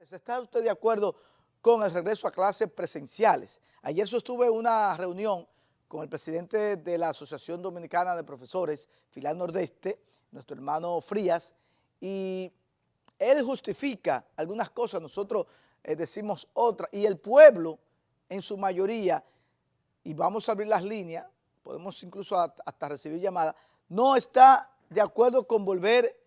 ¿Está usted de acuerdo con el regreso a clases presenciales? Ayer sostuve una reunión con el presidente de la Asociación Dominicana de Profesores, Filán Nordeste, nuestro hermano Frías, y él justifica algunas cosas, nosotros eh, decimos otras, y el pueblo en su mayoría, y vamos a abrir las líneas, podemos incluso hasta recibir llamadas, no está de acuerdo con volver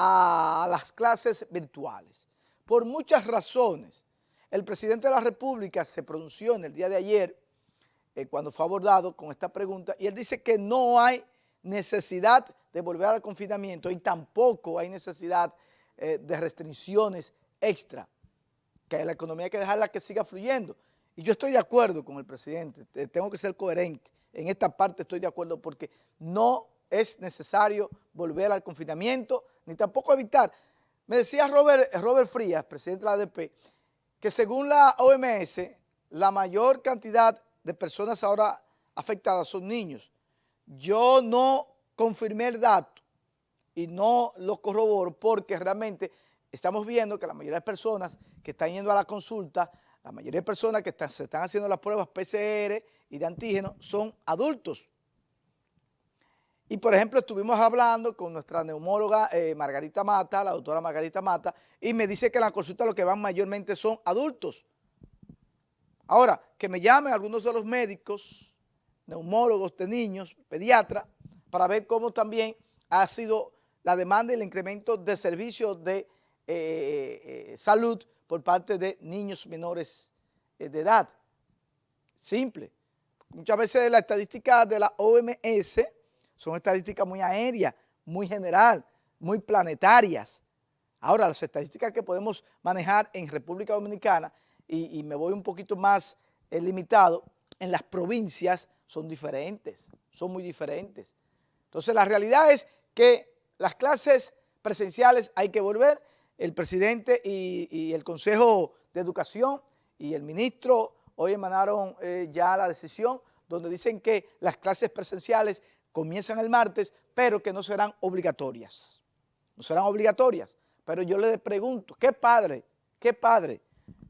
a las clases virtuales. Por muchas razones. El presidente de la República se pronunció en el día de ayer, eh, cuando fue abordado con esta pregunta, y él dice que no hay necesidad de volver al confinamiento y tampoco hay necesidad eh, de restricciones extra, que la economía hay que dejarla que siga fluyendo. Y yo estoy de acuerdo con el presidente, tengo que ser coherente. En esta parte estoy de acuerdo porque no es necesario volver al confinamiento, ni tampoco evitar. Me decía Robert, Frías, presidente de la ADP, que según la OMS, la mayor cantidad de personas ahora afectadas son niños. Yo no confirmé el dato y no lo corroboro porque realmente estamos viendo que la mayoría de personas que están yendo a la consulta, la mayoría de personas que se están haciendo las pruebas PCR y de antígeno son adultos. Y por ejemplo, estuvimos hablando con nuestra neumóloga eh, Margarita Mata, la doctora Margarita Mata, y me dice que en la consulta lo que van mayormente son adultos. Ahora, que me llamen algunos de los médicos, neumólogos de niños, pediatras, para ver cómo también ha sido la demanda y el incremento de servicios de eh, eh, salud por parte de niños menores de edad. Simple. Muchas veces la estadística de la OMS son estadísticas muy aéreas, muy general, muy planetarias. Ahora, las estadísticas que podemos manejar en República Dominicana, y, me voy un poquito más eh, limitado, en las provincias son diferentes, son muy diferentes. Entonces, la realidad es que las clases presenciales hay que volver. El presidente y, el Consejo de Educación y el ministro hoy emanaron eh, ya la decisión donde dicen que las clases presenciales comienzan el martes, pero que no serán obligatorias. No serán obligatorias. Pero yo le pregunto, ¿qué padre, qué padre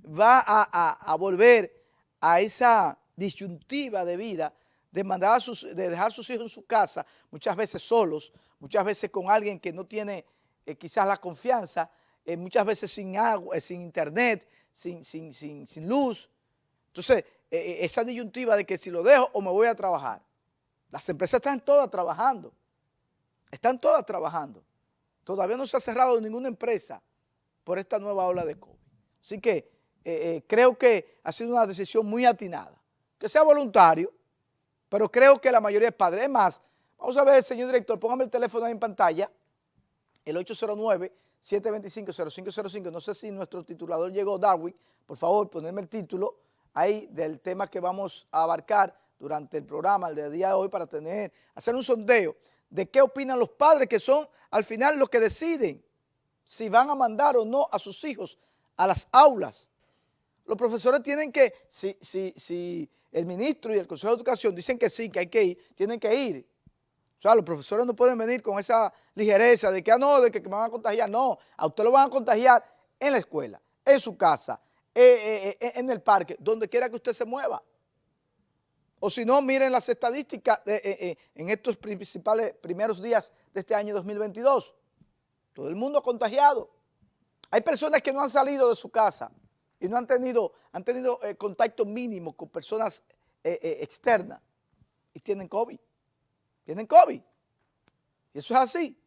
va a, volver a esa disyuntiva de vida de, mandar sus, de dejar a sus hijos en su casa, muchas veces solos, muchas veces con alguien que no tiene eh, quizás la confianza, eh, muchas veces sin agua, eh, sin internet, sin, sin, sin luz. Entonces, esa disyuntiva de que si lo dejo o me voy a trabajar. Las empresas están todas trabajando. Están todas trabajando. Todavía no se ha cerrado ninguna empresa por esta nueva ola de COVID. Así que eh, eh, creo que ha sido una decisión muy atinada. Que sea voluntario, pero creo que la mayoría es padre. Es más, vamos a ver, señor director, póngame el teléfono ahí en pantalla, el 809-725-0505. No sé si nuestro titulador llegó, Darwin. Por favor, ponerme el título ahí del tema que vamos a abarcar durante el programa, el de día de hoy, para tener, hacer un sondeo de qué opinan los padres, que son al final los que deciden si van a mandar o no a sus hijos a las aulas. Los profesores tienen que, si, si, si el ministro y el Consejo de Educación dicen que sí, que hay que ir, tienen que ir. O sea, los profesores no pueden venir con esa ligereza de que, ah, no, de que, me van a contagiar. No, a usted lo van a contagiar en la escuela, en su casa, eh, eh, eh, en el parque, donde quiera que usted se mueva. O si no, miren las estadísticas eh, eh, en estos principales primeros días de este año 2022. Todo el mundo contagiado. Hay personas que no han salido de su casa y no han tenido, han tenido eh, contacto mínimo con personas externas y tienen COVID. Tienen COVID. Y eso es así.